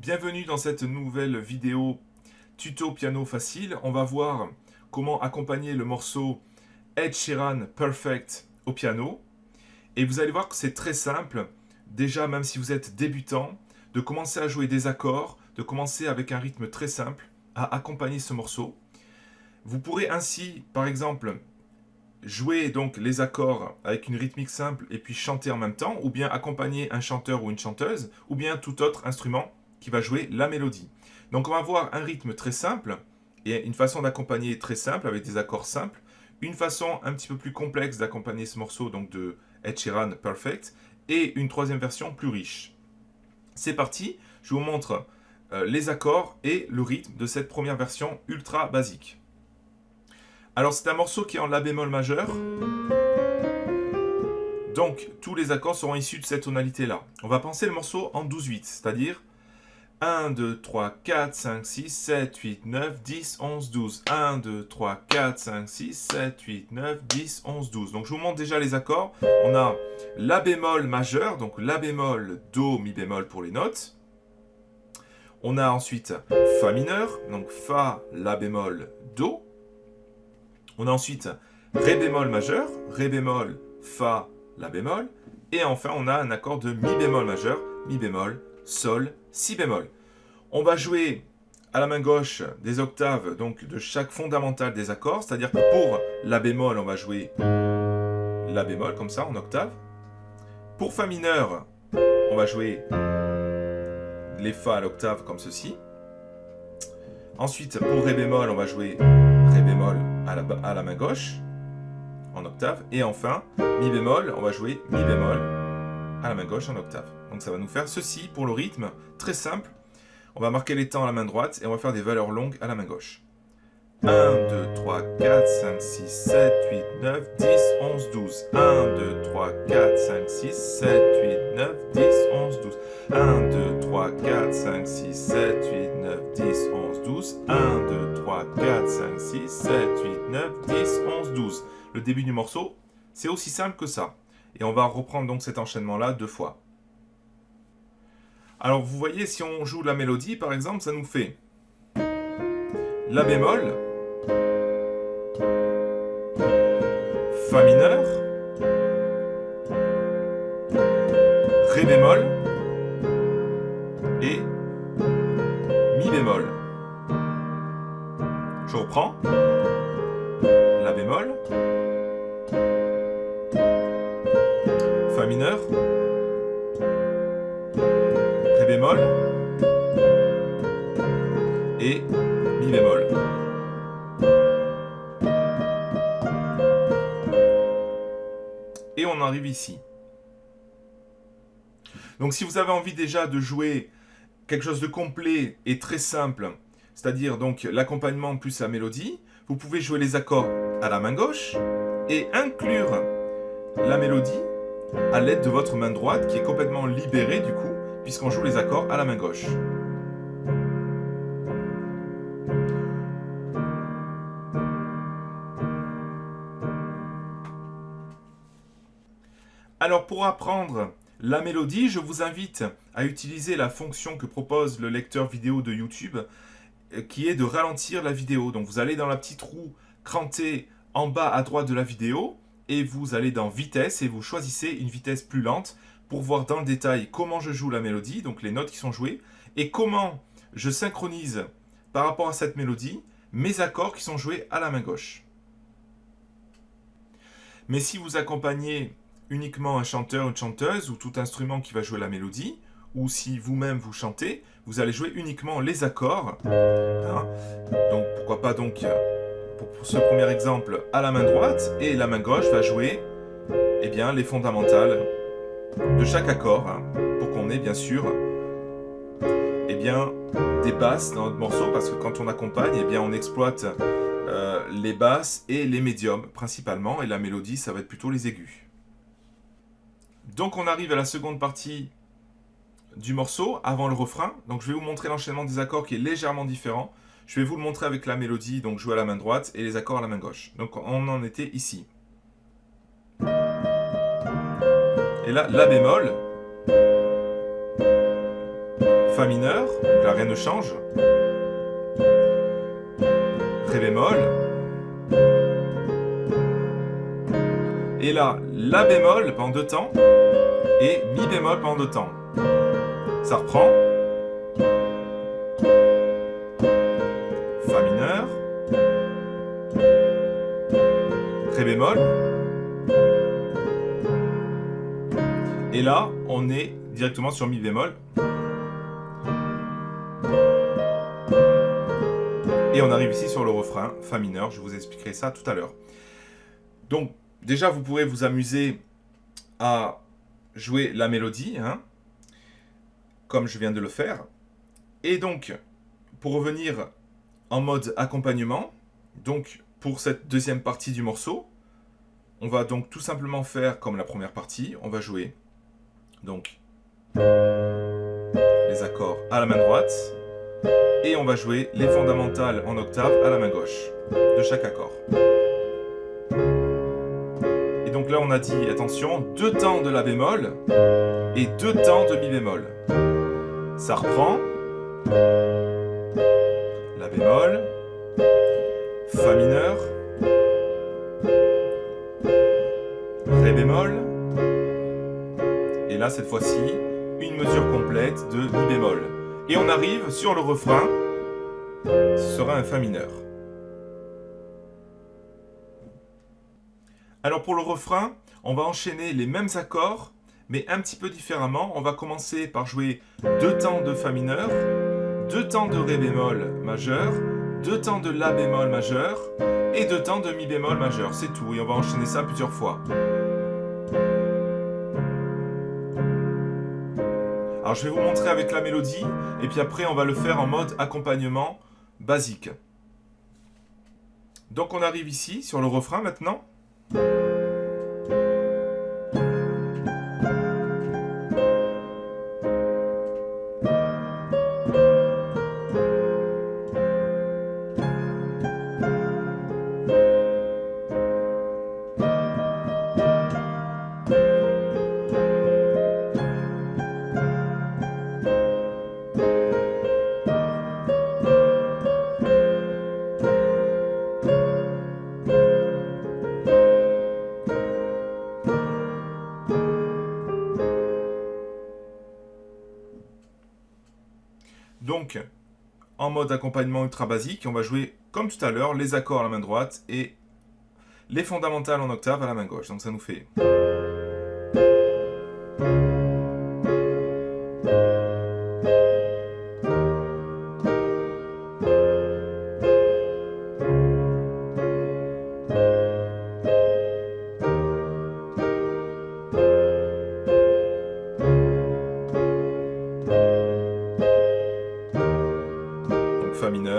Bienvenue dans cette nouvelle vidéo tuto piano facile. On va voir comment accompagner le morceau Ed Sheeran Perfect au piano. Et vous allez voir que c'est très simple, déjà même si vous êtes débutant, de commencer à jouer des accords, de commencer avec un rythme très simple à accompagner ce morceau. Vous pourrez ainsi, par exemple, jouer donc les accords avec une rythmique simple et puis chanter en même temps, ou bien accompagner un chanteur ou une chanteuse, ou bien tout autre instrument qui va jouer la mélodie. Donc on va avoir un rythme très simple, et une façon d'accompagner très simple, avec des accords simples, une façon un petit peu plus complexe d'accompagner ce morceau donc de Ed Perfect, et une troisième version plus riche. C'est parti, je vous montre euh, les accords et le rythme de cette première version ultra basique. Alors c'est un morceau qui est en La bémol majeur. Donc tous les accords seront issus de cette tonalité-là. On va penser le morceau en 12-8, c'est-à-dire 1, 2, 3, 4, 5, 6, 7, 8, 9, 10, 11, 12. 1, 2, 3, 4, 5, 6, 7, 8, 9, 10, 11, 12. Donc je vous montre déjà les accords. On a La bémol majeur, donc La bémol, Do, Mi bémol pour les notes. On a ensuite Fa mineur, donc Fa, La bémol, Do. On a ensuite Ré bémol majeur, Ré bémol, Fa, La bémol. Et enfin, on a un accord de Mi bémol majeur, Mi bémol, Sol, Si bémol. On va jouer à la main gauche des octaves donc de chaque fondamental des accords, c'est-à-dire que pour La bémol, on va jouer La bémol, comme ça, en octave. Pour Fa mineur, on va jouer les Fa à l'octave, comme ceci. Ensuite, pour Ré bémol, on va jouer Ré bémol à la, à la main gauche, en octave. Et enfin, Mi bémol, on va jouer Mi bémol à la main gauche en octave. Donc ça va nous faire ceci pour le rythme, très simple. On va marquer les temps à la main droite et on va faire des valeurs longues à la main gauche. 1, 2, 3, 4, 5, 6, 7, 8, 9, 10, 11, 12. 1, 2, 3, 4, 5, 6, 7, 8, 9, 10, 11, 12. 1, 2, 3, 4, 5, 6, 7, 8, 9, 10, 11, 12. 1, 2, 3, 4, 5, 6, 7, 8, 9, 10, 11, 12. Le début du morceau, c'est aussi simple que ça. Et on va reprendre donc cet enchaînement-là deux fois. Alors vous voyez, si on joue la mélodie, par exemple, ça nous fait La bémol, Fa mineur, Ré bémol et Mi bémol. Je reprends. La bémol, Fa mineur, et Mi bémol. Et on arrive ici. Donc si vous avez envie déjà de jouer quelque chose de complet et très simple, c'est-à-dire donc l'accompagnement plus la mélodie, vous pouvez jouer les accords à la main gauche et inclure la mélodie à l'aide de votre main droite qui est complètement libérée du coup, puisqu'on joue les accords à la main gauche. Alors pour apprendre la mélodie, je vous invite à utiliser la fonction que propose le lecteur vidéo de YouTube euh, qui est de ralentir la vidéo. Donc vous allez dans la petite roue crantée en bas à droite de la vidéo et vous allez dans vitesse et vous choisissez une vitesse plus lente pour voir dans le détail comment je joue la mélodie, donc les notes qui sont jouées, et comment je synchronise par rapport à cette mélodie mes accords qui sont joués à la main gauche. Mais si vous accompagnez uniquement un chanteur ou une chanteuse ou tout instrument qui va jouer la mélodie, ou si vous-même vous chantez, vous allez jouer uniquement les accords. Hein. Donc pourquoi pas donc pour ce premier exemple à la main droite et la main gauche va jouer eh bien, les fondamentales de chaque accord pour qu'on ait bien sûr eh bien, des basses dans notre morceau parce que quand on accompagne eh bien, on exploite euh, les basses et les médiums principalement et la mélodie ça va être plutôt les aigus. Donc on arrive à la seconde partie du morceau, avant le refrain. Donc je vais vous montrer l'enchaînement des accords qui est légèrement différent. Je vais vous le montrer avec la mélodie, donc jouer à la main droite, et les accords à la main gauche. Donc on en était ici. Et là, La bémol, Fa mineur, donc là rien ne change. Ré bémol. Et là, La bémol pendant deux temps et Mi bémol pendant deux temps. Ça reprend. Et là, on est directement sur Mi bémol. Et on arrive ici sur le refrain, Fa mineur, je vous expliquerai ça tout à l'heure. Donc, déjà, vous pourrez vous amuser à jouer la mélodie, hein, comme je viens de le faire. Et donc, pour revenir en mode accompagnement, donc pour cette deuxième partie du morceau, on va donc tout simplement faire comme la première partie, on va jouer donc les accords à la main droite, et on va jouer les fondamentales en octave à la main gauche de chaque accord. Et donc là on a dit, attention, deux temps de la bémol et deux temps de mi bémol. Ça reprend. La bémol. Fa mineur. Ré bémol. Et là cette fois-ci, une mesure complète de mi bémol. Et on arrive sur le refrain, ce sera un Fa mineur. Alors pour le refrain, on va enchaîner les mêmes accords, mais un petit peu différemment. On va commencer par jouer deux temps de Fa mineur, deux temps de Ré bémol majeur, deux temps de La bémol majeur, et deux temps de Mi bémol majeur. C'est tout, et on va enchaîner ça plusieurs fois. Alors je vais vous montrer avec la mélodie, et puis après on va le faire en mode accompagnement basique. Donc on arrive ici, sur le refrain maintenant. Donc, en mode accompagnement ultra basique, on va jouer comme tout à l'heure les accords à la main droite et les fondamentales en octave à la main gauche. Donc ça nous fait...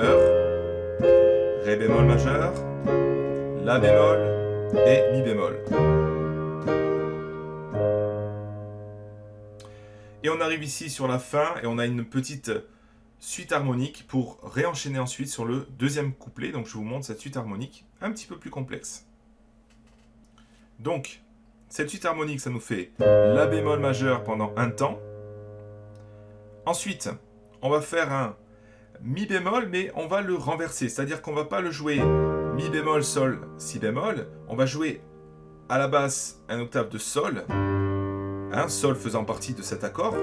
mineur, Ré bémol majeur, La bémol et Mi bémol. Et on arrive ici sur la fin et on a une petite suite harmonique pour réenchaîner ensuite sur le deuxième couplet. Donc je vous montre cette suite harmonique un petit peu plus complexe. Donc, cette suite harmonique, ça nous fait La bémol majeur pendant un temps. Ensuite, on va faire un mi bémol, mais on va le renverser. C'est-à-dire qu'on va pas le jouer mi bémol, sol, si bémol. On va jouer à la basse un octave de sol, un sol faisant partie de cet accord.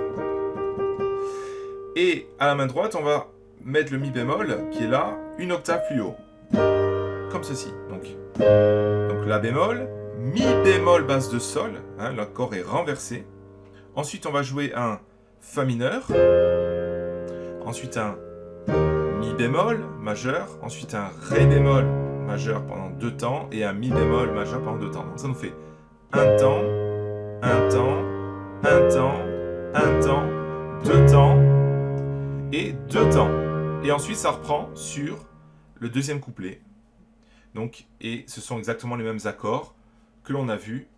Et à la main droite, on va mettre le mi bémol, qui est là, une octave plus haut. Comme ceci. Donc, la bémol, mi bémol basse de sol, hein, l'accord est renversé. Ensuite, on va jouer un fa mineur. Ensuite, un bémol majeur, ensuite un Ré bémol majeur pendant deux temps et un Mi bémol majeur pendant deux temps. Donc ça nous fait un temps, un temps, un temps, un temps, deux temps et deux temps. Et ensuite ça reprend sur le deuxième couplet. Donc, et ce sont exactement les mêmes accords que l'on a vus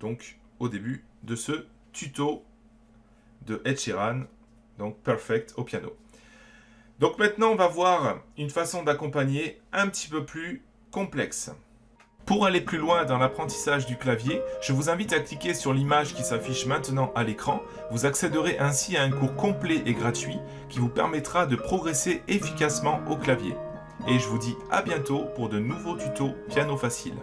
donc, au début de ce tuto de Ed Sheeran, donc Perfect au piano. Donc maintenant, on va voir une façon d'accompagner un petit peu plus complexe. Pour aller plus loin dans l'apprentissage du clavier, je vous invite à cliquer sur l'image qui s'affiche maintenant à l'écran. Vous accéderez ainsi à un cours complet et gratuit qui vous permettra de progresser efficacement au clavier. Et je vous dis à bientôt pour de nouveaux tutos piano facile.